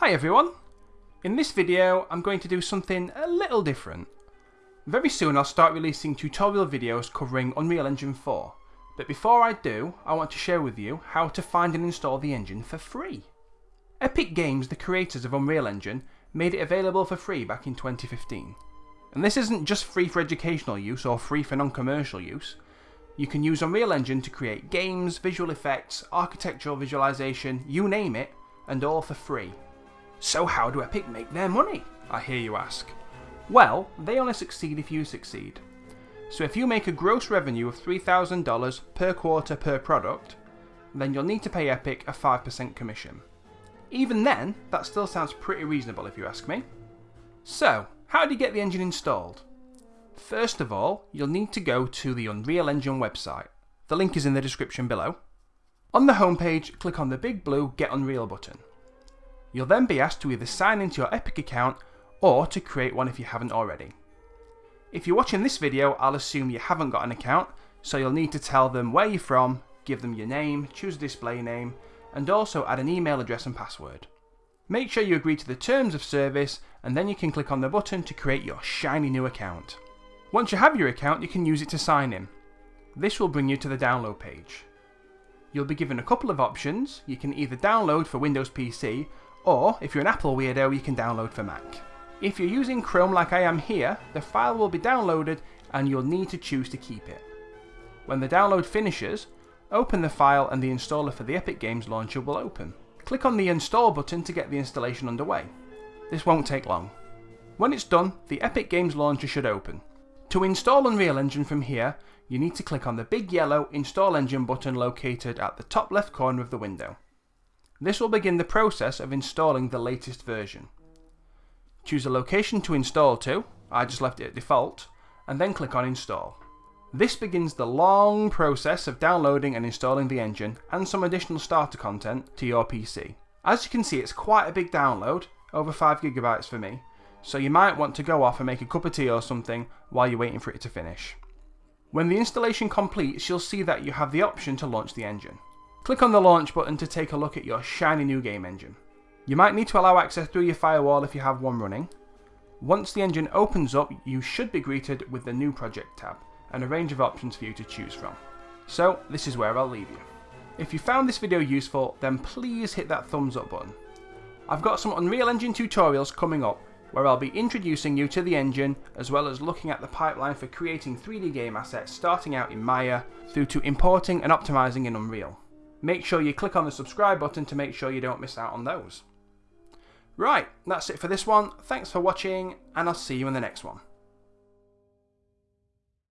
Hi everyone! In this video I'm going to do something a little different. Very soon I'll start releasing tutorial videos covering Unreal Engine 4, but before I do I want to share with you how to find and install the engine for free. Epic Games, the creators of Unreal Engine, made it available for free back in 2015. And this isn't just free for educational use or free for non-commercial use. You can use Unreal Engine to create games, visual effects, architectural visualization, you name it, and all for free. So how do Epic make their money? I hear you ask. Well, they only succeed if you succeed. So if you make a gross revenue of $3,000 per quarter per product, then you'll need to pay Epic a 5% commission. Even then, that still sounds pretty reasonable if you ask me. So, how do you get the engine installed? First of all, you'll need to go to the Unreal Engine website. The link is in the description below. On the homepage, click on the big blue Get Unreal button. You'll then be asked to either sign into your Epic account or to create one if you haven't already. If you're watching this video, I'll assume you haven't got an account, so you'll need to tell them where you're from, give them your name, choose a display name, and also add an email address and password. Make sure you agree to the terms of service and then you can click on the button to create your shiny new account. Once you have your account you can use it to sign in. This will bring you to the download page. You'll be given a couple of options, you can either download for Windows PC or if you're an Apple weirdo you can download for Mac. If you're using Chrome like I am here, the file will be downloaded and you'll need to choose to keep it. When the download finishes, Open the file and the installer for the Epic Games launcher will open. Click on the install button to get the installation underway. This won't take long. When it's done, the Epic Games launcher should open. To install Unreal Engine from here, you need to click on the big yellow Install Engine button located at the top left corner of the window. This will begin the process of installing the latest version. Choose a location to install to, I just left it at default, and then click on Install. This begins the long process of downloading and installing the engine and some additional starter content to your PC. As you can see it's quite a big download, over 5GB for me, so you might want to go off and make a cup of tea or something while you're waiting for it to finish. When the installation completes you'll see that you have the option to launch the engine. Click on the launch button to take a look at your shiny new game engine. You might need to allow access through your firewall if you have one running. Once the engine opens up you should be greeted with the new project tab and a range of options for you to choose from. So this is where I'll leave you. If you found this video useful then please hit that thumbs up button. I've got some Unreal Engine tutorials coming up where I'll be introducing you to the engine as well as looking at the pipeline for creating 3D game assets starting out in Maya through to importing and optimizing in Unreal. Make sure you click on the subscribe button to make sure you don't miss out on those. Right, that's it for this one. Thanks for watching and I'll see you in the next one.